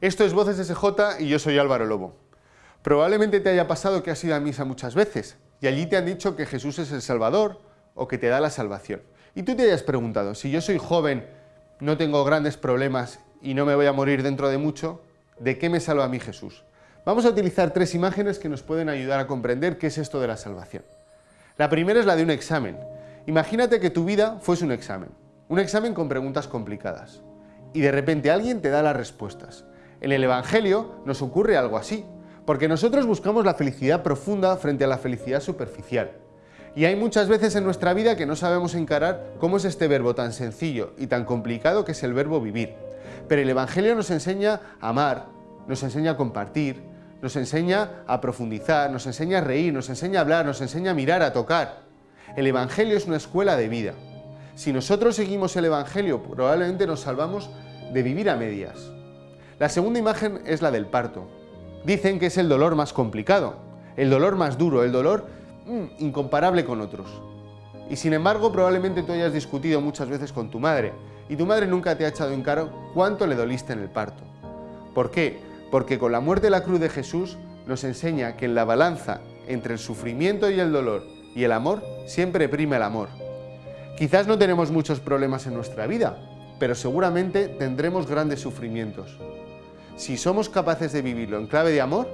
Esto es Voces SJ y yo soy Álvaro Lobo. Probablemente te haya pasado que has ido a misa muchas veces y allí te han dicho que Jesús es el Salvador o que te da la salvación. Y tú te hayas preguntado, si yo soy joven, no tengo grandes problemas y no me voy a morir dentro de mucho, ¿de qué me salva a mí Jesús? Vamos a utilizar tres imágenes que nos pueden ayudar a comprender qué es esto de la salvación. La primera es la de un examen. Imagínate que tu vida fuese un examen, un examen con preguntas complicadas, y de repente alguien te da las respuestas. En el Evangelio nos ocurre algo así, porque nosotros buscamos la felicidad profunda frente a la felicidad superficial. Y hay muchas veces en nuestra vida que no sabemos encarar cómo es este verbo tan sencillo y tan complicado que es el verbo vivir. Pero el Evangelio nos enseña a amar, nos enseña a compartir, nos enseña a profundizar, nos enseña a reír, nos enseña a hablar, nos enseña a mirar, a tocar. El Evangelio es una escuela de vida. Si nosotros seguimos el Evangelio, probablemente nos salvamos de vivir a medias. La segunda imagen es la del parto. Dicen que es el dolor más complicado, el dolor más duro, el dolor mm, incomparable con otros. Y sin embargo, probablemente tú hayas discutido muchas veces con tu madre y tu madre nunca te ha echado en caro cuánto le doliste en el parto. ¿Por qué? Porque con la muerte de la cruz de Jesús nos enseña que en la balanza entre el sufrimiento y el dolor y el amor siempre prima el amor. Quizás no tenemos muchos problemas en nuestra vida, pero seguramente tendremos grandes sufrimientos si somos capaces de vivirlo en clave de amor,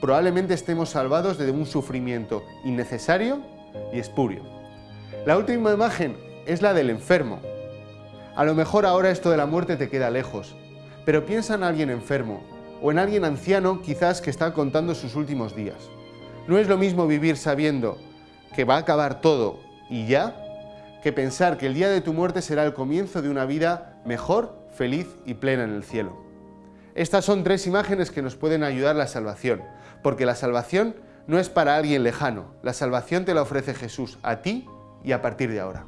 probablemente estemos salvados de un sufrimiento innecesario y espurio. La última imagen es la del enfermo. A lo mejor ahora esto de la muerte te queda lejos, pero piensa en alguien enfermo o en alguien anciano quizás que está contando sus últimos días. No es lo mismo vivir sabiendo que va a acabar todo y ya, que pensar que el día de tu muerte será el comienzo de una vida mejor, feliz y plena en el cielo. Estas son tres imágenes que nos pueden ayudar a la salvación, porque la salvación no es para alguien lejano, la salvación te la ofrece Jesús a ti y a partir de ahora.